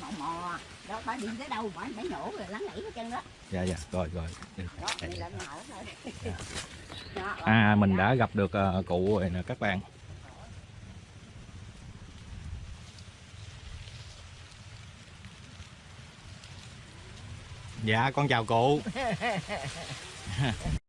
mò mò. Đó bà đi tới đâu bà phải nhổ rồi lắng nảy hết chân đó. Dạ dạ rồi rồi. Đó thôi. Đó, à mình đã gặp được ờ, cụ rồi nè các bạn. Dạ con chào cụ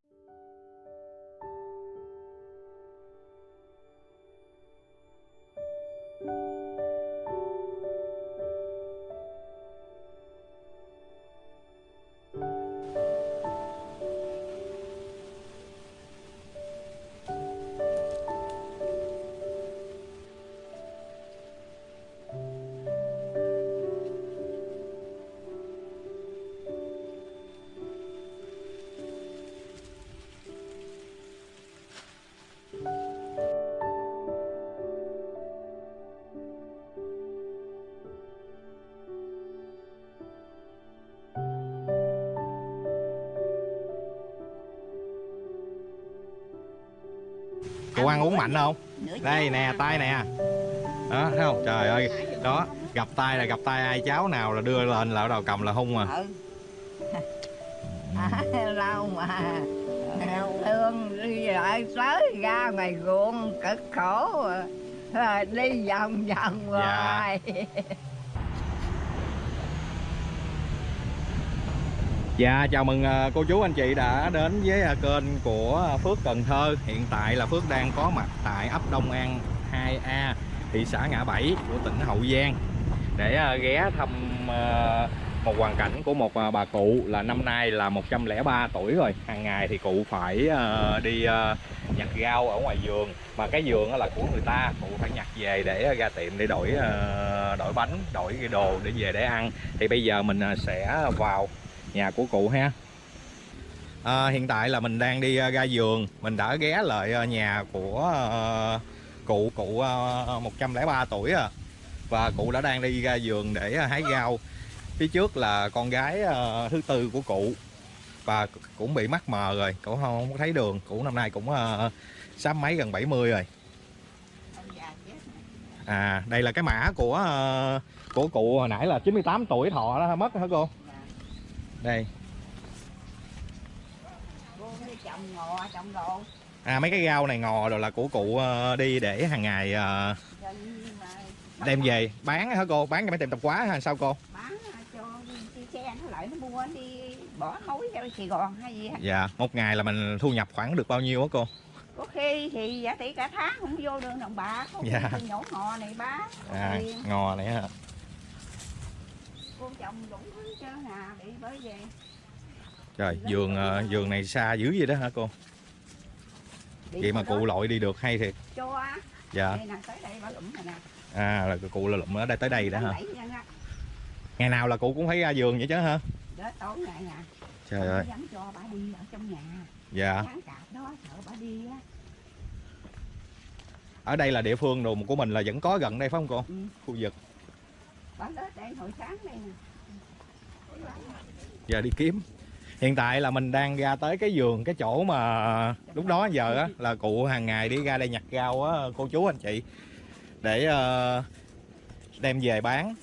cụ ăn uống mạnh không? Đây nè à. tay nè. Đó thấy không? Trời ơi. Đó gặp tay là gặp tay ai cháu nào là đưa lên là đầu cầm là hung mà ừ. À, lâu mà. Thương đi lại tới ra ngoài ruộng cực khổ. À, đi vòng vòng Dạ. Dạ chào mừng ờ, cô chú anh chị đã đến với ờ, kênh của Phước Cần Thơ. Hiện tại là Phước đang có mặt tại ấp Đông An 2A thị xã Ngã Bảy của tỉnh Hậu Giang. Để ờ, ghé thăm một hoàn cảnh của một bà cụ là năm nay là 103 tuổi rồi. Hàng ngày thì cụ phải đi nhặt rau ở ngoài vườn. Mà cái vườn đó là của người ta, cụ phải nhặt về để ra tiệm để đổi đổi bánh, đổi cái đồ để về để ăn. Thì bây giờ mình sẽ vào nhà của cụ ha. À, hiện tại là mình đang đi à, ra vườn mình đã ghé lại à, nhà của ờ, cụ cụ ờ, 103 tuổi à. Và cụ đã đang đi ra vườn để hái rau. Phía trước là con gái thứ tư của cụ. Và cũng bị mắc mờ rồi. Cụ không, không có thấy đường. Cụ năm nay cũng uh, sắp mấy gần 70 rồi. À đây là cái mã của của cụ hồi nãy là 98 tuổi thọ đó. Mất hả cô? Đây À mấy cái rau này ngò rồi là của cụ ờ, đi để hàng ngày ờ, đem về bán hả cô? Bán cho mấy tiệm tạp hóa hay sao cô? bán cho đi, đi xe nó lại nó mua đi bỏ mối ra Sài Gòn hay gì Dạ, một ngày là mình thu nhập khoảng được bao nhiêu á cô? có khi thì giả tỷ cả tháng không vô được đồng bạc Dạ. nhổ ngò này bán À, ngò này hả? Cô chồng đủ hết trơn à bị bởi về Trời, vườn ờ, vườn này xa dữ vậy đó hả cô? Bị Vậy mà cô đó cụ lội đi được hay thiệt. cho Dạ. đây nè tới đây bà lụm này nè À là cụ là lụm ở đây tới đây đó hả? Ngày nào là cụ cũng phải ra vườn vậy chứ hả? đó tối ngày nè Trời ơi. dám cho bà đi ở trong nhà Dạ. cạp đó sợ bà đi á Ở đây là địa phương đồ của mình là vẫn có gần đây phải không cô? ừ. Khu vực. Giờ đi kiếm. Hiện tại là mình đang ra tới cái vườn cái chỗ mà lúc đó giờ á là cụ hàng ngày đi ra đây nhặt rau á cô chú anh chị để ờ, đem về bán.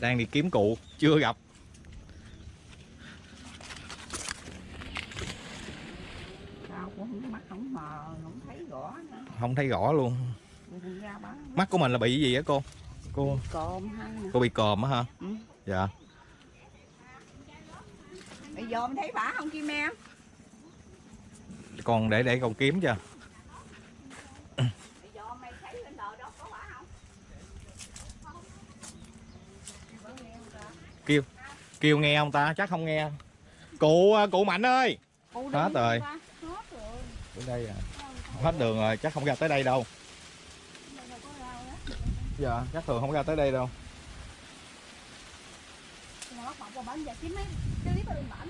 Đang đi kiếm cụ chưa gặp. Không thấy rõ luôn. Mắt của mình là bị gì á cô? Cô nè cô bị còm á hả? ừ. Dạ. bây giờ mình thấy bà không kim em Còn để để còn kiếm chưa? bây giờ mày thấy bên đời đó có bà không Kêu kêu nghe không ta? Chắc không nghe. Cụ cụ Mạnh ơi. Hết rồi. ba. hết rồi Ở đây à. Hết đường rồi, chắc không ra tới đây đâu. Đây đâu có rau đó Dạ, chắc thường không ra tới đây đâu. nó phỏng vào bánh giờ chín mấy cái clip ở bên bển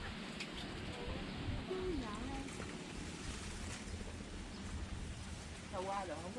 Sao qua rồi không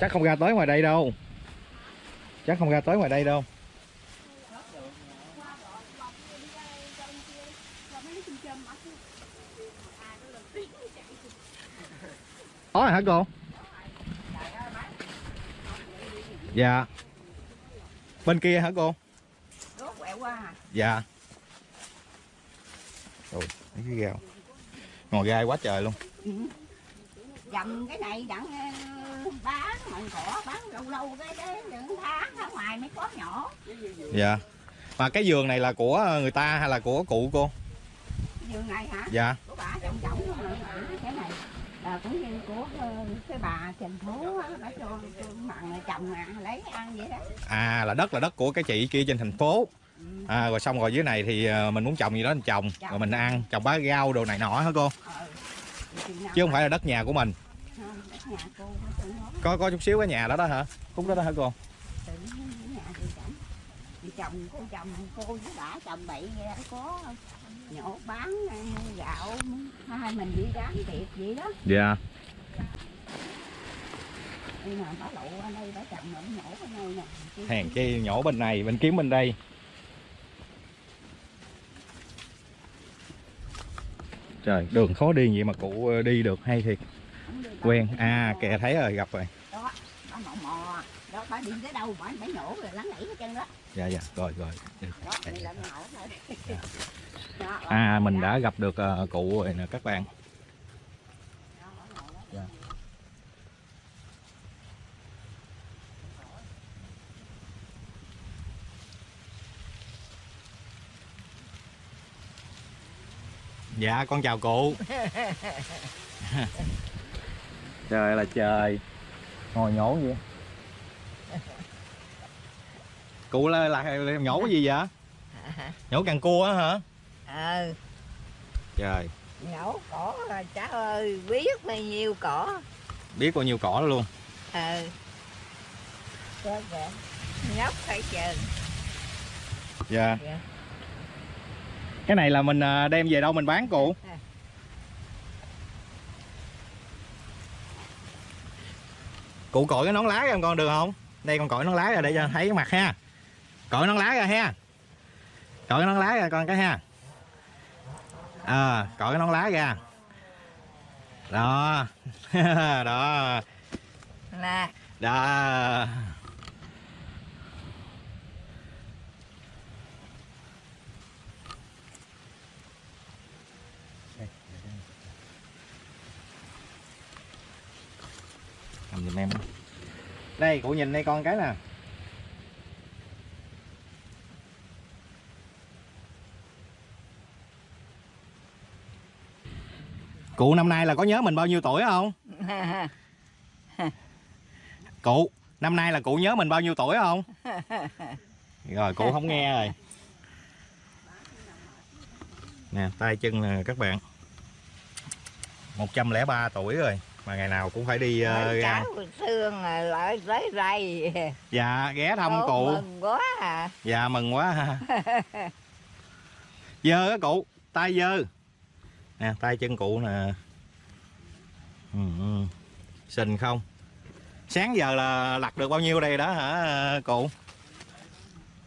chắc không ra tới ngoài đây đâu. Chắc không ra tới ngoài đây đâu. Có rồi hả cô? Dạ. Bên kia hả cô? Dạ. Ôi, mấy cái gheo ngồi gai quá trời luôn. Ừ. Dầm cái này đặng bán mận cỏ bán lâu lâu cái cái những tháng ở ngoài mới có nhỏ. Dạ. Mà cái giường này là của người ta hay là của cụ cô? Giường này hả? Dạ. Của bà trọng nữa. cái này. Là cũng như của ờ, cái bà thành phố á, bà cho mặn chồng à, lấy ăn vậy đó. À là đất là đất của cái chị kia trên thành phố. Ừ. à, rồi xong rồi dưới này thì ờ, mình muốn trồng gì đó mình trồng rồi mình ăn trồng bá rau đồ này nọ hả cô? Nào chứ không phải là đất nhà của mình không, đất nhà cô có có chút xíu cái nhà đó đó hả? Khúc đó đó hả cô? Chồng cô chồng cô với bà chồng đó, có nhổ bán gạo hai mình đi bán tiệc vậy đó. Dạ. Nhưng mà bà lộ ở đây bà chồng nó nhổ nè. Bên này bên kiếm bên đây. Trời đường khó đi vậy mà cụ ờ, đi được hay thiệt quen. À kìa thấy rồi gặp rồi. Đó bà mò mò. Đó bà đi tới đâu bà bà nhổ rồi lắng nảy hết trơn đó. Dạ dạ rồi rồi. Đó thôi Dạ. À mình đã gặp được ờ, cụ rồi nè các bạn. Dạ. dạ con chào cụ trời là trời. Ngồi nhổ gì cụ là, là, là nhổ cái gì vậy? Nhổ càng cua á hả? Ờ trời. Nhổ cỏ rồi cha ơi biết bao nhiêu cỏ. Biết bao nhiêu cỏ luôn. Ờ có kìa nhóc phải chờ. Dạ. Dạ. cái này là mình à, đem về đâu mình bán cụ cụ cội cái nón lá cho con được không? Đây con cội nón lá ra để cho thấy cái mặt ha. Cội nón lá ra ha. Cội cái nón lá ra con cái ha. À cội cái nón lá ra. Đó. Đó. Nè. Đó giùm em. Đây cụ nhìn đây con cái nè. Cụ năm nay là có nhớ mình bao nhiêu tuổi không? Cụ năm nay là cụ nhớ mình bao nhiêu tuổi không? Rồi cụ không nghe rồi. Nè tay chân nè các bạn. 103 tuổi rồi mà ngày nào cũng phải đi uh, ra. xương lại tới đây dạ ghé thăm cụ. mừng quá à. Dạ mừng quá. Ha dơ á cụ tay dơ. Nè tay chân cụ nè. Ừ, ừ. xình không? Sáng giờ là lặt được bao nhiêu đây đó hả cụ?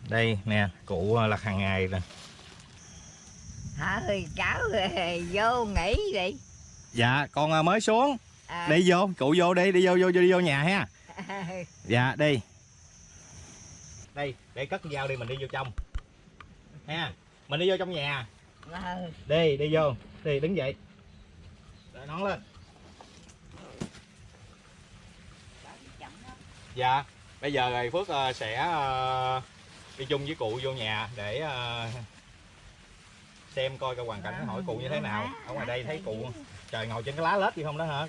Đây nè cụ lặt hàng ngày nè. Hả cháu ơi, vô nghỉ đi. Dạ con mới xuống à, đi vô cụ vô đi đi vô vô đi vô nhà ha. Dạ đi. Đây để cất dao đi mình đi vô trong. Ha mình đi vô trong nhà. Ờ, đi đi vô. Đi đứng dậy. Đợi nón lên. Dạ bây giờ rồi phước ờ, sẽ ờ, đi chung với cụ vô nhà để xem coi cái hoàn cảnh hỏi cụ như thế nào. ở ngoài đây thấy cụ trời ngồi trên cái lá lết gì không đó hả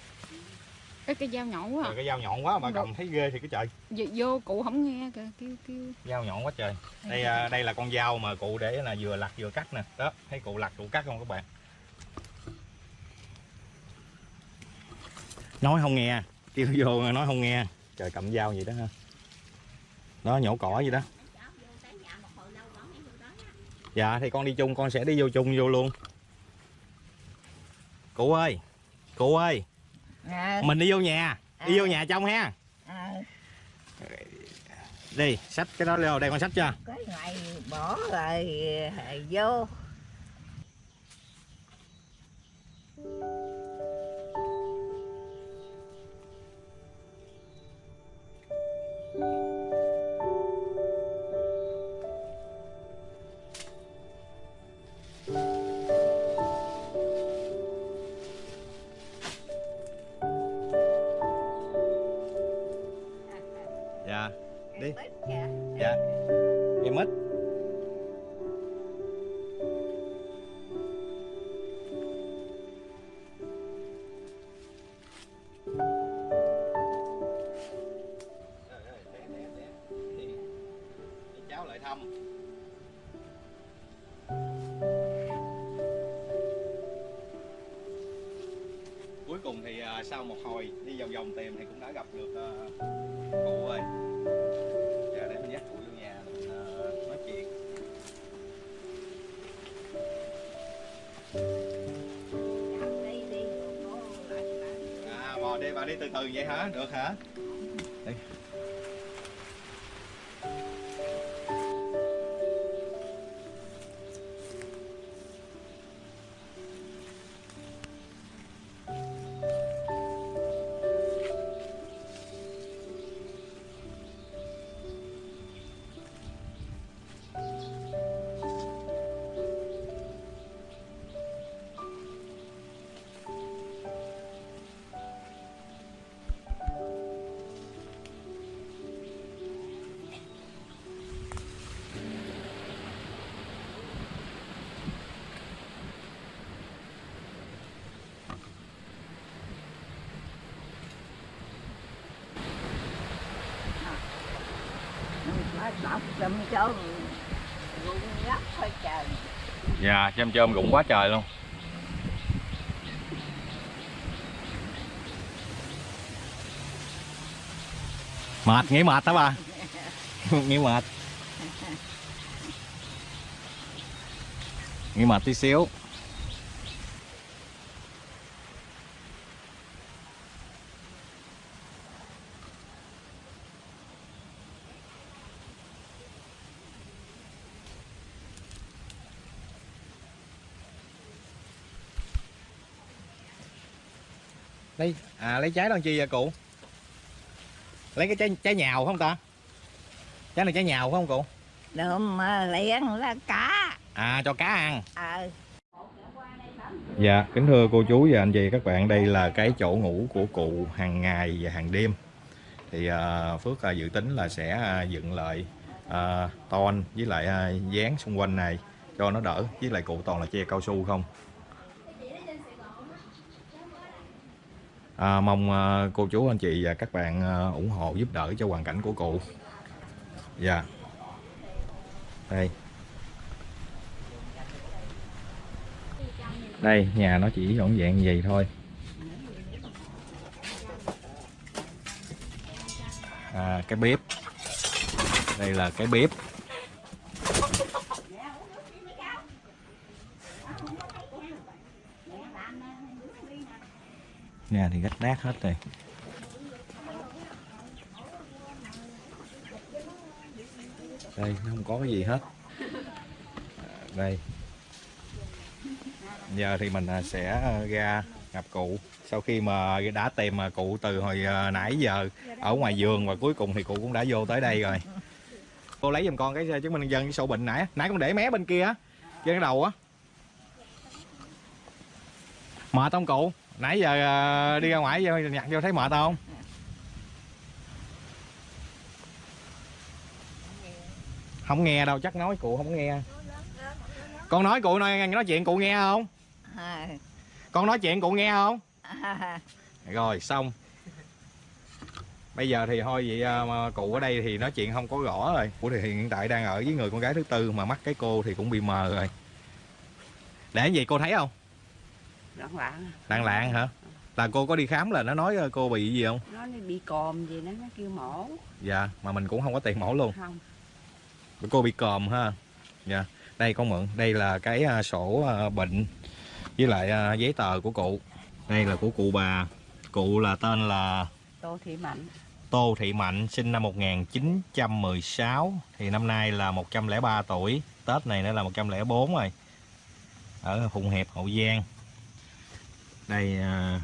Ê, cái dao nhọn quá à. cái dao nhọn quá mà được. cầm thấy ghê thì cái trời. Vô, vô cụ không nghe kìa kêu kêu. Dao nhọn quá trời. Đây ờ, đây là con dao mà cụ để là vừa lặt vừa cắt nè. Đó thấy cụ lặt cụ cắt không các bạn? Nói không nghe. Kêu vô nói không nghe. Trời cầm dao gì đó ha. Đó nhổ cỏ gì đó. Dạ thì con đi chung con sẽ đi vô chung vô luôn. Cụ ơi cụ ơi ờ, mình đi vô nhà. Đi vô nhà trong ha. Ờ. đi sách cái đó leo đây con sách chưa cái này bỏ rồi vô. dạ à bò đi bà đi từ từ vậy hả? Được hả? Đi Phải chôm chùm rụng lắm thôi trời dạ chôm chôm rụng quá trời luôn. Mệt, nghĩ mệt hả bà nghĩ mệt. Nghĩ mệt tí xíu. Lấy à lấy trái làm chi vậy cụ? Lấy cái trái trái nhào không ta? Trái này trái nhào phải không cụ? Được mà liền là cá. À cho cá ăn. Ờ. Dạ, kính thưa cô chú và anh chị các bạn, đây là cái chỗ ngủ của cụ hàng ngày và hàng đêm. Thì à, Phước à, dự tính là sẽ à, dựng lại à, ton với lại à, dán xung quanh này cho nó đỡ, với lại cụ toàn là che cao su không. À, mong à, cô chú anh chị và các bạn à, ủng hộ giúp đỡ cho hoàn cảnh của cụ. Dạ. Đây. đây nhà nó chỉ dọn dạng vậy thôi à, cái bếp đây là cái bếp nhà thì gách nát hết rồi. Đây, nó không có cái gì hết. À, đây. Giờ thì mình à, sẽ à, ra gặp cụ. Sau khi mà đã tìm mà cụ từ hồi nãy giờ, ở ngoài vườn và cuối cùng thì cụ cũng đã vô tới đây rồi. Cô lấy giùm con cái chứng minh nhân dân cái sổ bệnh nãy nãy con để mé bên kia á, trên cái đầu á. Mệt không cụ? Nãy giờ à, đi ra ngoài vô nhặt vô thấy mệt không? Không nghe đâu chắc nói cụ không nghe. Con nói cụ nói nói chuyện cụ nghe không? Con nói chuyện cụ nghe không? Rồi xong. Bây giờ thì thôi vậy à, mà cụ ở đây thì nói chuyện không có rõ rồi. Cụ thì hiện tại đang ở với người con gái thứ tư mà mắt cái cô thì cũng bị mờ rồi. Để gì cô thấy không loạn loạn lạng lạng hả? Là cô có đi khám là nó nói cô bị gì không? Nó bị còm gì đó nó kêu mổ. Dạ mà mình cũng không có tiền mổ luôn. Không. Cô bị còm ha. Dạ đây con mượn đây là cái à, sổ à, bệnh với lại à, giấy tờ của cụ. Đây là của cụ bà. Cụ là tên là tô thị mạnh. Tô Thị Mạnh sinh năm 1916 thì năm nay là 103 tuổi. Tết này nữa là 104 rồi. Ở Phụng Hiệp Hậu Giang đây à,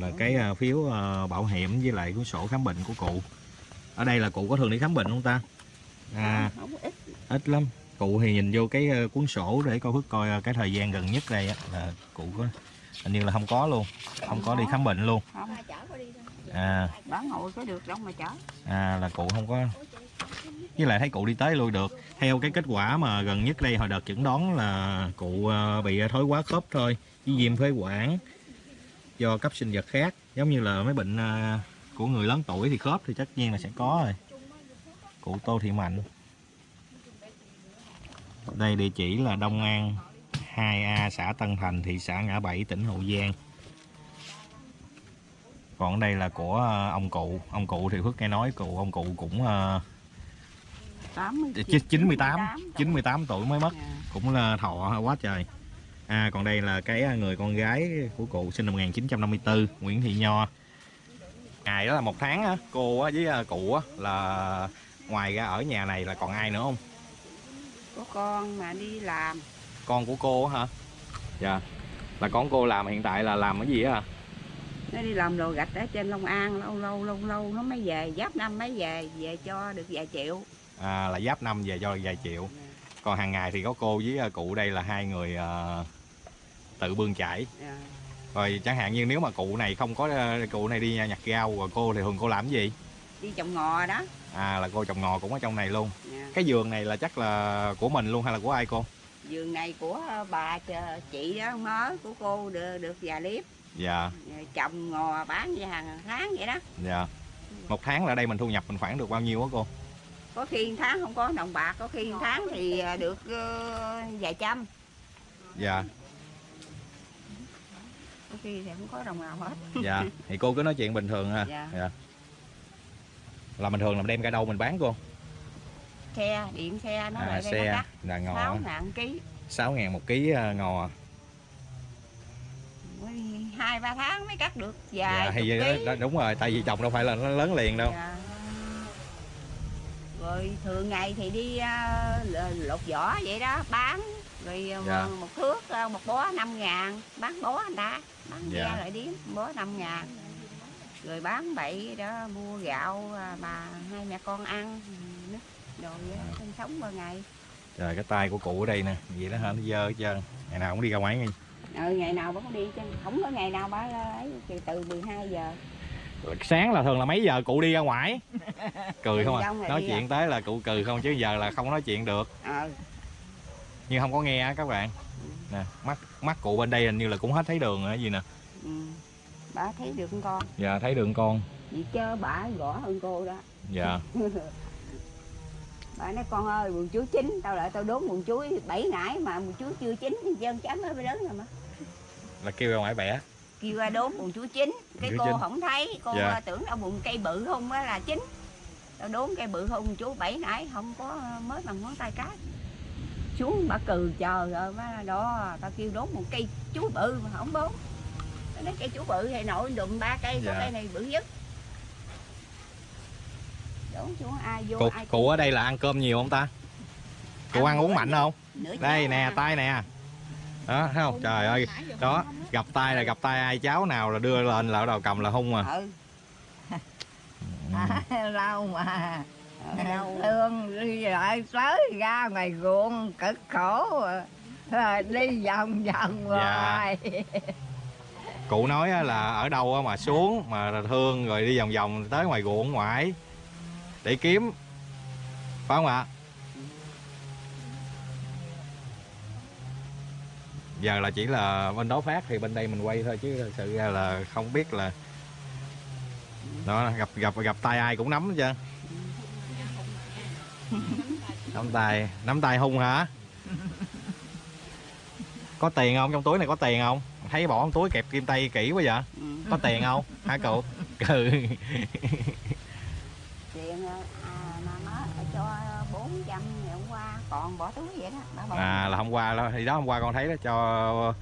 là cái à, phiếu à, bảo hiểm với lại cuốn sổ khám bệnh của cụ. Ở đây là cụ có thường đi khám bệnh không ta? À ít. lắm. Cụ thì nhìn vô cái cuốn sổ để coi phước coi cái thời gian gần nhất đây á, là cụ có hình như là không có luôn. Không có đi khám bệnh luôn. Không. À. Bán ngồi có được đâu mà chở. À là cụ không có. Với lại thấy cụ đi tới lui được. Theo cái kết quả mà gần nhất đây hồi đợt chẩn đoán là cụ bị thoái hóa khớp thôi. Với viêm phế quản do cấp sinh vật khác. Giống như là mấy bệnh ờ, của người lớn tuổi thì khớp thì tất nhiên là sẽ có rồi. Cụ Tô Thị Mạnh. Đây địa chỉ là Đông An 2A xã Tân Thành thị xã Ngã Bảy tỉnh Hậu Giang. Còn đây là của ờ, ông cụ. Ông cụ thì Phước nghe nói cụ ông cụ cũng ờ, 80 Ch- 98 98 tuổi mới mất. Dạ. cũng là thọ quá trời à còn đây là cái người con gái của cụ sinh năm 1954 Nguyễn Thị Nho. Ngày đó là một tháng á cô á với à, cụ á là ngoài ra ở nhà này là còn ai nữa không? Có con mà đi làm. Con của cô hả? Dạ. Là con cô làm hiện tại là làm cái gì á hả? Nó đi làm đồ gạch ở trên Long An lâu lâu lâu lâu nó mới về giáp năm mới về về cho được vài triệu. À, là giáp năm về cho vài triệu. Còn hàng ngày thì có cô với à, cụ đây là hai người à, tự bươn chải. Dạ. rồi chẳng hạn như nếu mà cụ này không có à, cụ này đi nhặt rau rồi cô thì thường cô làm cái gì? Đi trồng ngò đó. À là cô trồng ngò cũng ở trong này luôn. Dạ. cái vườn này là chắc là của mình luôn hay là của ai cô? Vườn này của bà ch- chị đó mới của cô được, được vài liếp. Dạ. Trồng ngò bán về hàng tháng vậy đó. Dạ. Một tháng là đây mình thu nhập mình khoảng được bao nhiêu á cô? Có khi tháng không có đồng bạc có khi tháng thì à, được ờ, vài trăm. Dạ có khi thì không có đồng nào hết. Dạ thì cô cứ nói chuyện bình thường ha. Dạ. dạ. Là bình thường là đem ra đâu mình bán cô? Xe điện xe nó à, lại xe. nó là ngò sáu ngàn ký. 6 ngàn một ký à, ngò Mới hai ba tháng mới cắt được dạ, vài thì đó, đúng rồi tại vì trồng đâu phải là nó lớn liền đâu. Dạ. rồi thường ngày thì đi à, l- lột vỏ vậy đó bán rồi à, Dạ. một thước à, một bó năm ngàn bán bó anh ta bán Dạ. ra lại điếm bó năm ngàn. Rồi bán bậy đó mua gạo à, bà hai mẹ con ăn nước đồ vậy Dạ. sinh sống qua ngày. Trời cái tay của cụ ở đây nè vậy đó hả? Nó dơ hết trơn. Ngày nào cũng đi ra ngoài nghe ừ, ngày nào cũng đi chứ không có ngày nào bà ấy từ từ 12 giờ. Sáng là thường là mấy giờ cụ đi ra ngoài? Cười không à? Rồi nói chuyện tới là cụ cười không chứ giờ là không nói chuyện được. Ờ nhưng không có nghe á các bạn. Nè mắt mắt cụ bên đây hình như là cũng hết thấy đường rồi gì nè? Ừ. bà thấy được con. Dạ thấy đường con. Vì chớ bà gõ hơn cô đó. Dạ. Bà nói con ơi buồn chuối chín tao lại tao đốn buồn chuối bảy nải mà buồn chuối chưa chín thì dân mới lớn rồi mà. Là kêu ra ngoài bẻ. Kêu ra đốn buồn chuối chín. Cái Chuối cô chín. không thấy cô Dạ. tưởng đâu buồn cây bự không á là chín. Tao đốn cây bự không chuối bảy nải không có mới bằng ngón tay cái xuống bà cừ chờ rồi má đó tao kêu đốn một cây chuối bự mà không đốn. Tao nói cây chuối bự thì nội đùm ba cây Dạ. cây này bự nhất. Đốn xuống ai vô cụ, ai cụ ở đây là ăn cơm nhiều không ta? Cụ ăn uống mạnh không? đây nè à. tay nè. Đó thấy không? Trời ơi. đó gặp tay là gặp tay ai cháu nào là đưa lên là ở đầu cầm là hung mà ừ. Ừ. lâu mà thương đi lại tới ra ngoài ruộng cực khổ. Rồi đi vòng vòng Dạ. hoài. Cụ nói là ở đâu mà xuống mà thương rồi đi vòng vòng tới ngoài ruộng ngoại. Để kiếm. Phải không ạ? Giờ là chỉ là bên đó phát thì bên đây mình quay thôi chứ thật sự ra là không biết là đó gặp gặp gặp tay ai cũng nắm hết trơn nắm tay nắm tay hung hả? Có tiền không? Trong túi này có tiền không? Thấy bỏ trong túi kẹp kim tay kỹ quá vậy. Ừ. có tiền không? Hả cụ ừ. Tiền à, má phải cho 400 ngày hôm qua còn bỏ túi vậy đó à là hôm qua đó thì đó hôm qua con thấy đó cho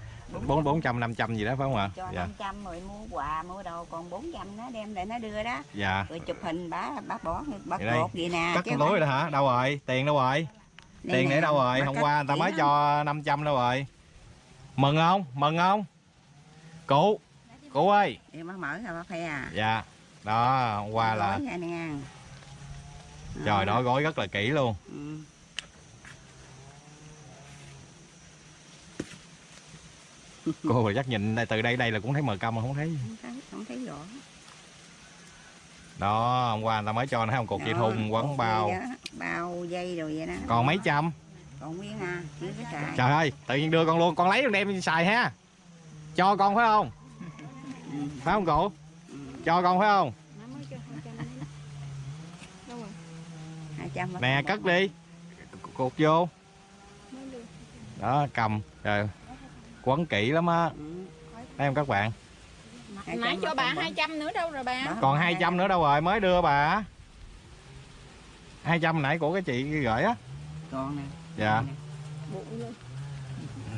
bốn bốn trăm năm trăm gì đó phải không ạ? Cho dạ. 500 rồi mua quà mua đồ còn 400 nó đem lại nó đưa đó. Dạ. Rồi chụp hình bả bả bỏ bả cột vậy nè cắt con không lối rồi hả? Đâu rồi? Tiền đâu rồi? Đây tiền để đâu rồi? hôm qua người ta mới lắm. cho 500 đâu rồi. Mừng không? Mừng không? Cụ cụ ơi. Bả mở ra bả phe à. Dạ. Đó hôm qua là trời đó. gói rất là kỹ luôn. Ừ. cô rồi chắc nhìn đây từ đây đây là cũng thấy mờ câm mà không thấy. Không thấy không thấy rõ. Đó hôm qua người ta mới cho thấy không? Cục dây thun quấn cột bao. bao dây rồi vậy đó. Còn mấy trăm? Còn nguyên à xài trời ơi tự nhiên đưa con luôn con lấy con đem xài ha. Cho con phải không? Ừ. phải không cụ? Ừ. cho con phải không? Má mới cho 200 đấy. Đâu rồi? 200 bả nè cất đi. Cột vô. Đó cầm. Trời quấn kỹ lắm á. Ừ. thấy không các bạn? Nãy cho bà còn bỏ. 200 nữa đâu rồi bà? Còn hai 200 nữa đâu rồi mới đưa bà. 200 nãy của cái chị gửi á. Còn nè. Dạ.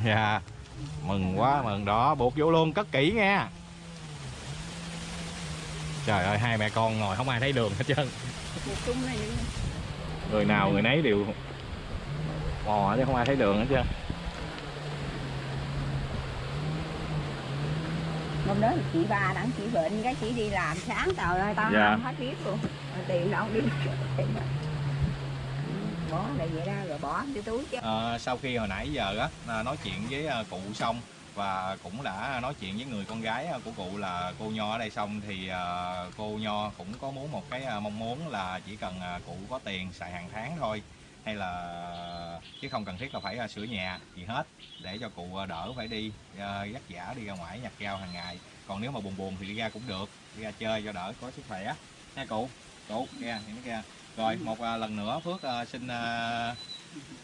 Dạ. Mừng quá mừng đó. Buộc vô luôn cất kỹ nha. Trời ơi hai mẹ con ngồi không ai thấy đường hết trơn. Người nào người nấy đều mò chứ không ai thấy đường hết trơn hôm đó chị ba đặng chị bệnh cái chị đi làm sáng trời ơi tao Dạ. không hết biết luôn tiền đâu đi. Ừ, bỏ lại vậy đó rồi bỏ cái túi chứ Ờ, sau khi hồi nãy giờ á à, nói chuyện với à, cụ xong và cũng đã nói chuyện với người con gái à, của cụ là cô Nho ở đây xong thì à, cô Nho cũng có muốn một cái à, mong muốn là chỉ cần à, cụ có tiền xài hàng tháng thôi hay là chứ không cần thiết là phải à, sửa nhà gì hết để cho cụ à, đỡ phải đi à, dắt giả đi ra ngoài nhặt rau hàng ngày. Còn nếu mà buồn buồn thì đi ra cũng được đi ra chơi cho đỡ có sức khỏe. Nha cụ cụ kia những kia rồi một à, lần nữa Phước xin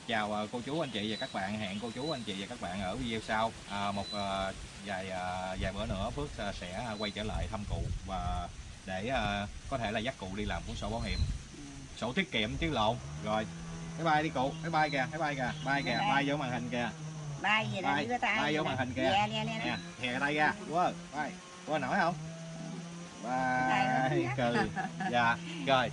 chào cô chú anh chị và các bạn. Hẹn cô chú anh chị và các bạn ở video sau. À, một à, vài à, vài bữa nữa Phước sẽ quay trở lại thăm cụ và để à, có thể là dắt cụ đi làm cuốn sổ bảo hiểm. Sổ tiết kiệm chứ lộn. Rồi bye bye đi cụ bye bye kìa bye bye kìa bye kìa bye. bye vô màn hình kìa bay gì Bay, cái bay vô màn hình kìa. Nè, nè, nè, nè. tay ra quá bye quá nổi không luôn. cừ dạ rồi